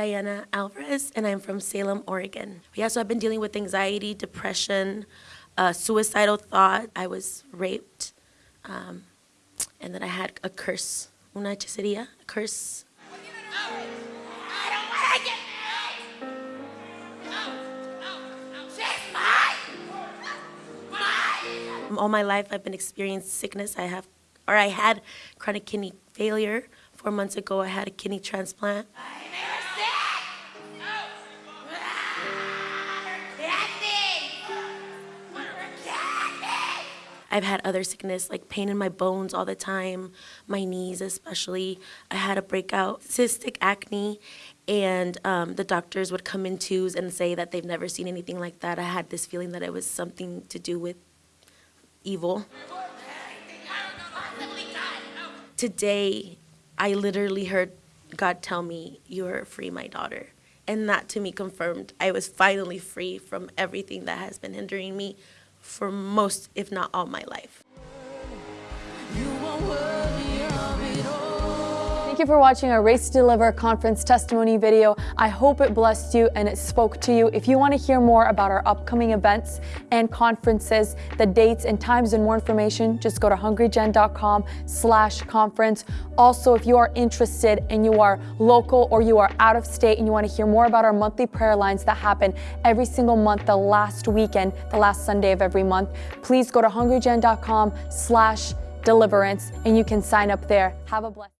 Diana Alvarez, and I'm from Salem, Oregon. Yeah, so I've been dealing with anxiety, depression, uh, suicidal thought. I was raped, um, and then I had a curse, una hechicería, a curse. All my life, I've been experiencing sickness. I have, or I had chronic kidney failure. Four months ago, I had a kidney transplant. I've had other sickness like pain in my bones all the time, my knees especially. I had a breakout cystic acne, and um, the doctors would come in twos and say that they've never seen anything like that. I had this feeling that it was something to do with evil. Today, I literally heard God tell me, You are free, my daughter. And that to me confirmed I was finally free from everything that has been hindering me for most, if not all, my life. Thank you for watching our Race to Deliver conference testimony video. I hope it blessed you and it spoke to you. If you want to hear more about our upcoming events and conferences, the dates and times and more information, just go to hungrygen.com slash conference. Also, if you are interested and you are local or you are out of state and you want to hear more about our monthly prayer lines that happen every single month, the last weekend, the last Sunday of every month, please go to hungrygen.com slash deliverance and you can sign up there. Have a blessed